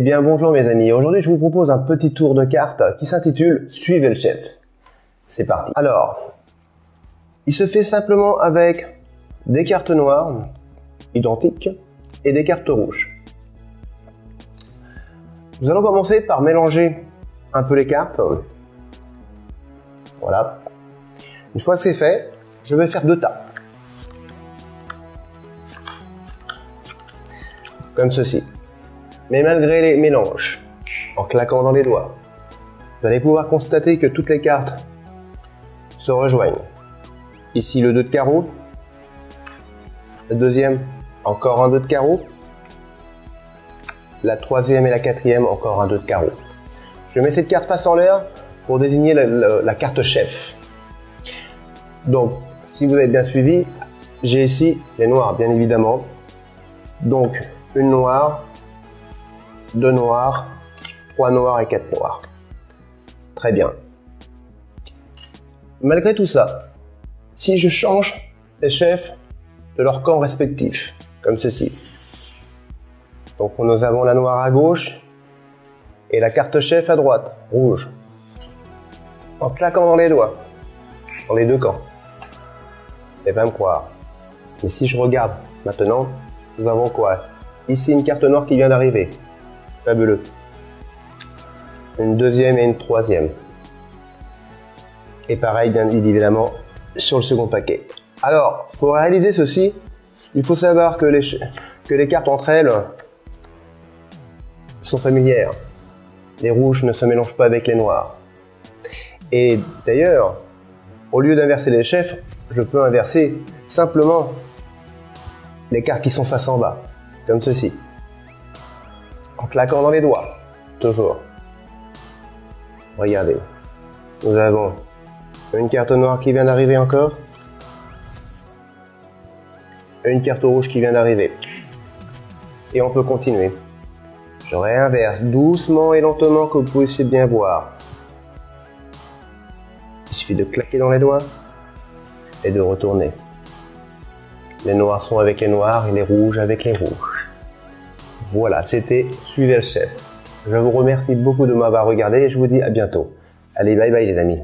bien bonjour mes amis, aujourd'hui je vous propose un petit tour de cartes qui s'intitule Suivez le chef. C'est parti. Alors, il se fait simplement avec des cartes noires identiques et des cartes rouges. Nous allons commencer par mélanger un peu les cartes. Voilà. Une fois que c'est fait, je vais faire deux tas. Comme ceci. Mais malgré les mélanges, en claquant dans les doigts, vous allez pouvoir constater que toutes les cartes se rejoignent. Ici le 2 de carreau, le deuxième encore un 2 de carreau, la troisième et la quatrième encore un 2 de carreau. Je mets cette carte face en l'air pour désigner la, carte chef. Donc, si vous avez bien suivi, j'ai ici les noirs, bien évidemment. Donc, une noire, deux noirs, trois noirs et quatre noirs. Très bien. Malgré tout ça, si je change les chefs de leur camp respectif, comme ceci. Donc nous avons la noire à gauche et la carte chef à droite, rouge. En claquant dans les doigts, dans les deux camps. Et pas me croire. Mais si je regarde maintenant, nous avons quoi? Ici une carte noire qui vient d'arriver. Fabuleux. Une deuxième et une troisième. Et pareil, bien évidemment, sur le second paquet. Alors, pour réaliser ceci, il faut savoir que les, que les cartes entre elles sont familières. Les rouges ne se mélangent pas avec les noirs. Et d'ailleurs, au lieu d'inverser les chefs, je peux inverser simplement les cartes qui sont face en bas, comme ceci claquant dans les doigts. Toujours. Regardez. Nous avons une carte noire qui vient d'arriver encore. Une carte rouge qui vient d'arriver. Et on peut continuer. Je réinverse doucement et lentement que vous pouvez bien voir. Il suffit de claquer dans les doigts et de retourner. Les noirs sont avec les noirs et les rouges avec les rouges. Voilà, c'était Suivez le chef. Je vous remercie beaucoup de m'avoir regardé et je vous dis à bientôt. Allez, bye bye les amis.